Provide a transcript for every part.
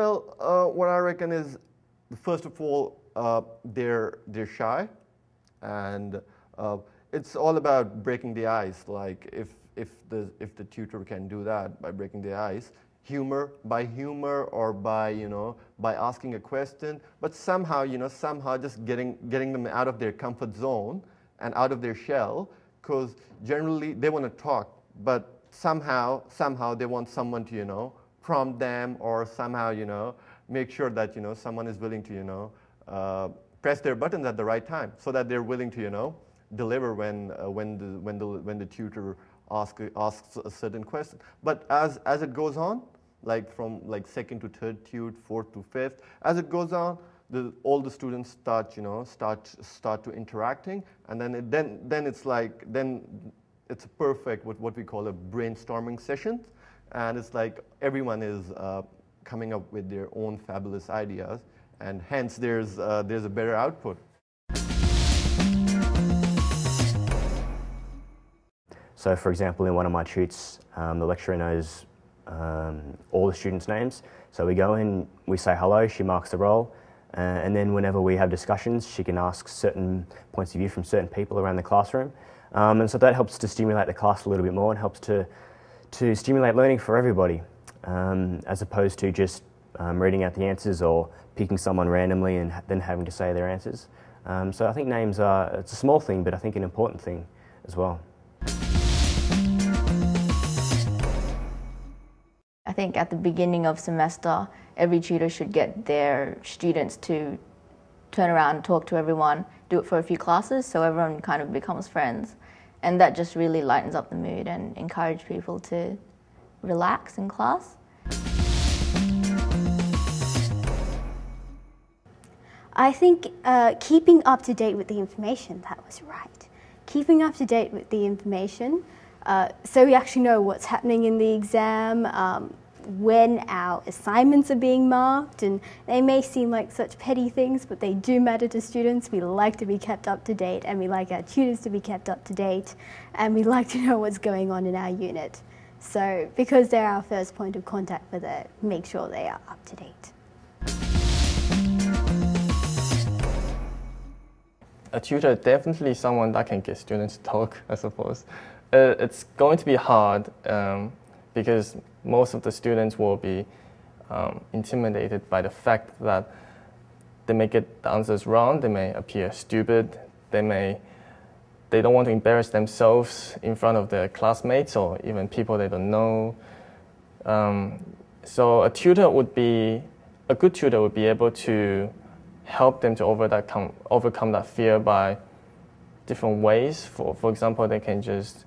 Well, uh, what I reckon is, first of all, uh, they're they're shy, and uh, it's all about breaking the ice. Like if if the if the tutor can do that by breaking the ice, humor by humor or by you know by asking a question, but somehow you know somehow just getting getting them out of their comfort zone and out of their shell, because generally they want to talk, but somehow somehow they want someone to you know prompt them or somehow, you know, make sure that, you know, someone is willing to, you know, uh, press their buttons at the right time so that they're willing to, you know, deliver when, uh, when, the, when, the, when the tutor ask, asks a certain question. But as, as it goes on, like from like second to third tute, fourth to fifth, as it goes on, the, all the students start, you know, start, start to interacting, and then, it, then, then it's like, then it's perfect with what we call a brainstorming session and it's like everyone is uh, coming up with their own fabulous ideas, and hence there's, uh, there's a better output. So for example, in one of my tutes, um, the lecturer knows um, all the students' names. So we go in, we say hello, she marks the roll, uh, and then whenever we have discussions, she can ask certain points of view from certain people around the classroom. Um, and so that helps to stimulate the class a little bit more and helps to to stimulate learning for everybody, um, as opposed to just um, reading out the answers or picking someone randomly and then having to say their answers. Um, so I think names are, it's a small thing, but I think an important thing as well. I think at the beginning of semester, every tutor should get their students to turn around talk to everyone, do it for a few classes so everyone kind of becomes friends and that just really lightens up the mood and encourage people to relax in class. I think uh, keeping up to date with the information, that was right. Keeping up to date with the information uh, so we actually know what's happening in the exam, um, when our assignments are being marked, and they may seem like such petty things, but they do matter to students. We like to be kept up to date, and we like our tutors to be kept up to date, and we like to know what's going on in our unit. So, because they're our first point of contact with it, make sure they are up to date. A tutor definitely someone that can get students to talk, I suppose. Uh, it's going to be hard um, because most of the students will be um, intimidated by the fact that they may get the answers wrong, they may appear stupid, they may they don't want to embarrass themselves in front of their classmates or even people they don't know. Um, so a tutor would be a good tutor would be able to help them to overcome overcome that fear by different ways. For for example, they can just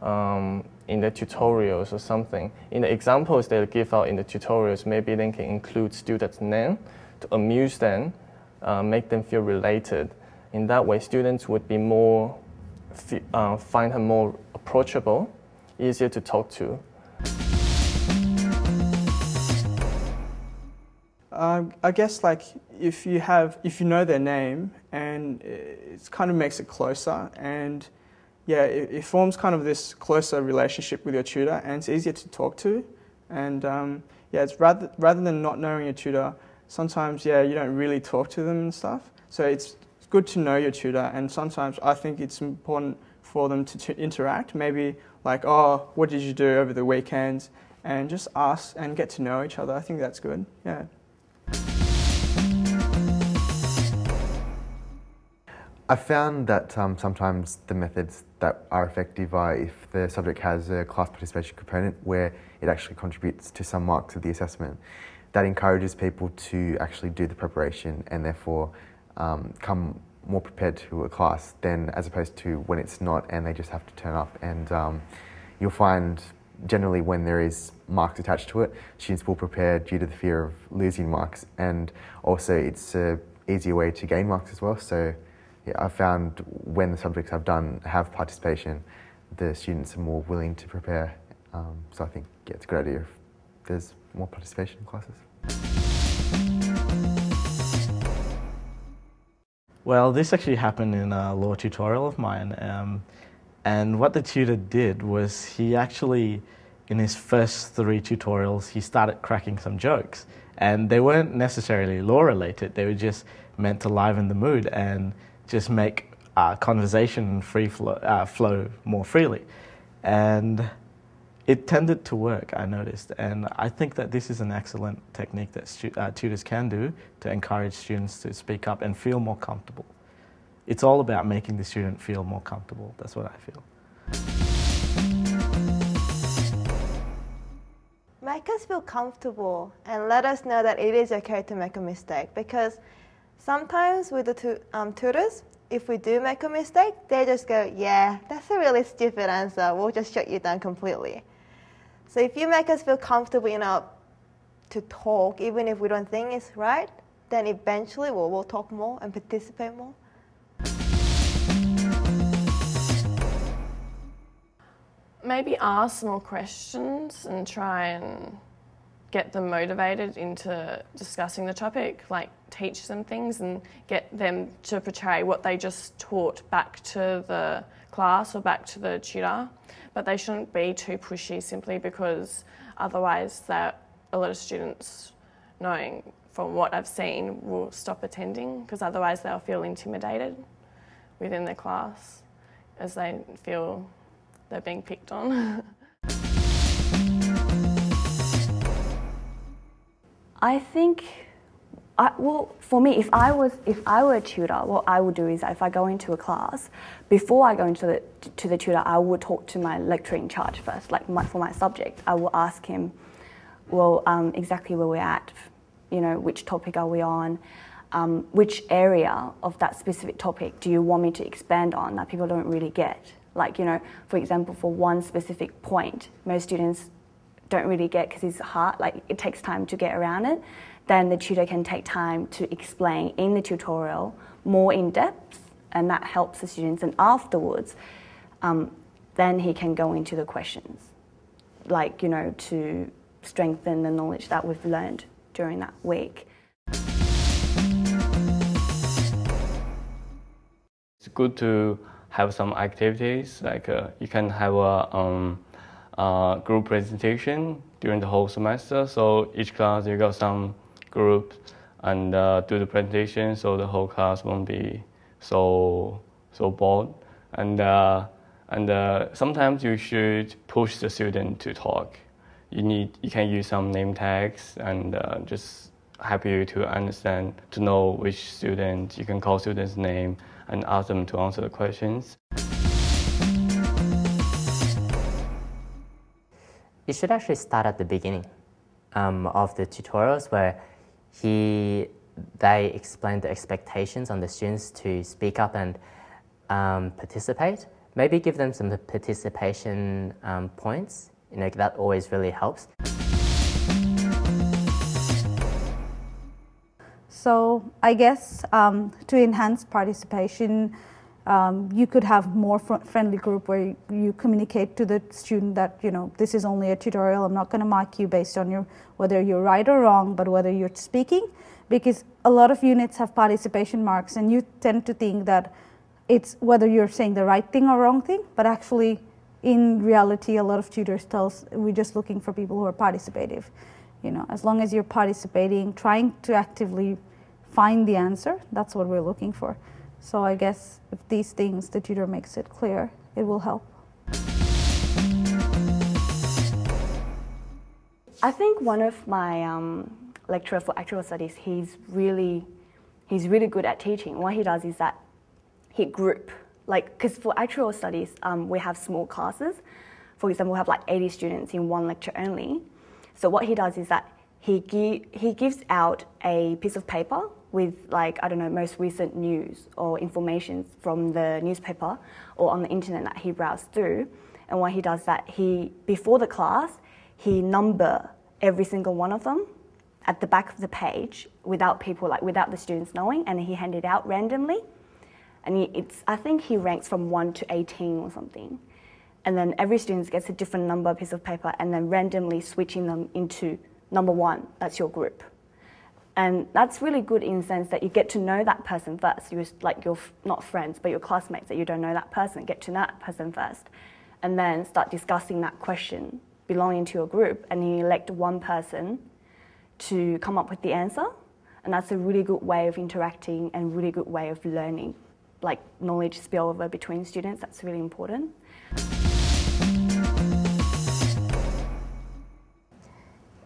um, in the tutorials or something. In the examples they give out in the tutorials, maybe they can include students' name to amuse them, uh, make them feel related. In that way, students would be more, uh, find her more approachable, easier to talk to. Um, I guess like if you have, if you know their name and it kind of makes it closer and yeah, it, it, forms kind of this closer relationship with your tutor, and it's easier to talk to. And um, yeah, it's rather rather than not knowing your tutor, sometimes yeah, you don't really talk to them and stuff. So it's good to know your tutor, and sometimes I think it's important for them to, to interact. Maybe like, oh, what did you do over the weekend? And just ask and get to know each other. I think that's good. Yeah. I found that um, sometimes the methods that are effective are if the subject has a class participation component where it actually contributes to some marks of the assessment. That encourages people to actually do the preparation and therefore um, come more prepared to a class than as opposed to when it's not and they just have to turn up. And um, you'll find generally when there is marks attached to it, students will prepare due to the fear of losing marks and also it's an easier way to gain marks as well. So I've found when the subjects I've done have participation, the students are more willing to prepare. Um, so I think yeah, it's a good idea if there's more participation in classes. Well, this actually happened in a law tutorial of mine. Um, and what the tutor did was he actually in his first three tutorials, he started cracking some jokes. And they weren't necessarily law related, they were just meant to liven the mood and just make uh, conversation free flow, uh, flow more freely. And it tended to work, I noticed. And I think that this is an excellent technique that uh, tutors can do to encourage students to speak up and feel more comfortable. It's all about making the student feel more comfortable. That's what I feel. Make us feel comfortable and let us know that it is okay to make a mistake because sometimes with the tu- um, tutors, if we do make a mistake, they just go, Yeah, that's a really stupid answer. We'll just shut you down completely. So if you make us feel comfortable enough to talk, even if we don't think it's right, then eventually we'll, we'll talk more and participate more. maybe ask more questions and try and get them motivated into discussing the topic, like teach them things and get them to portray what they just taught back to the class or back to the tutor. But they shouldn't be too pushy simply because otherwise that a lot of students knowing from what I've seen will stop attending because otherwise they'll feel intimidated within the class as they feel they're being picked on. I think, I, well, for me, if I was, if I were a tutor, what I would do is, if I go into a class, before I go into the to the tutor, I would talk to my lecturer in charge first, like my, for my subject. I will ask him, well, um, exactly where we're at, you know, which topic are we on, um, which area of that specific topic do you want me to expand on that people don't really get? Like, you know, for example, for one specific point, most students don't really get because it's hard, like it takes time to get around it, then the tutor can take time to explain in the tutorial more in depth and that helps the students. And afterwards, um, then he can go into the questions, like, you know, to strengthen the knowledge that we've learned during that week. It's good to have some activities, like uh, you can have a um, uh, group presentation during the whole semester. So each class you got some groups and uh, do the presentation, so the whole class won't be so so bored. And uh, and uh, sometimes you should push the student to talk. You need you can use some name tags and uh, just help you to understand to know which student you can call student's name and ask them to answer the questions. You should actually start at the beginning um, of the tutorials where he, they explain the expectations on the students to speak up and um, participate. Maybe give them some participation um, points. You know that always really helps. So I guess um, to enhance participation, um, you could have more fr- friendly group where you, communicate to the student that you know this is only a tutorial. I'm not going to mark you based on your whether you're right or wrong, but whether you're speaking, because a lot of units have participation marks, and you tend to think that it's whether you're saying the right thing or wrong thing, but actually. In reality, a lot of tutors tells we're just looking for people who are participative. You know, as long as you're participating, trying to actively find the answer. That's what we're looking for. So I guess if these things the tutor makes it clear, it will help. I think one of my um, lecturer for actuarial studies, he's really, he's really good at teaching. What he does is that he group, like, because for actuarial studies, um, we have small classes. For example, we have like 80 students in one lecture only. So what he does is that he, gi- he gives out a piece of paper with like I don't know most recent news or information from the newspaper or on the internet that he browsed through. And what he does that he before the class he number every single one of them at the back of the page without people like without the students knowing, and he handed out randomly. And it's I think he ranks from one to eighteen or something. And then every student gets a different number piece of paper, and then randomly switching them into number one. That's your group. And that's really good in the sense that you get to know that person first. You're like you're not friends, but your classmates that you don't know that person. Get to know that person first, and then start discussing that question belonging to your group and you elect one person to come up with the answer. And that's a really good way of interacting and really good way of learning, like knowledge spillover between students. That's really important.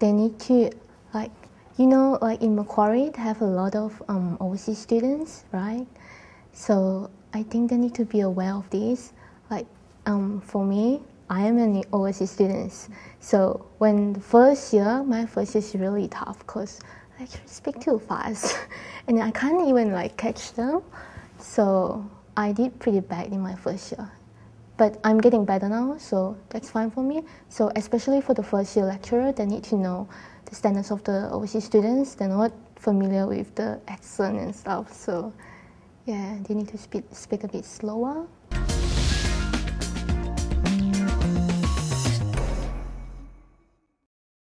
Need to, like, you know, like in Macquarie, they have a lot of um, overseas students, right? So I think they need to be aware of this. Like, um, for me, I am an overseas student. So when the first year, my first year is really tough because I actually speak too fast and I can't even like catch them. So I did pretty bad in my first year. But I'm getting better now, so that's fine for me. So especially for the first year lecturer, they need to know the standards of the overseas students. They're not familiar with the accent and stuff. So yeah, they need to speak, speak a bit slower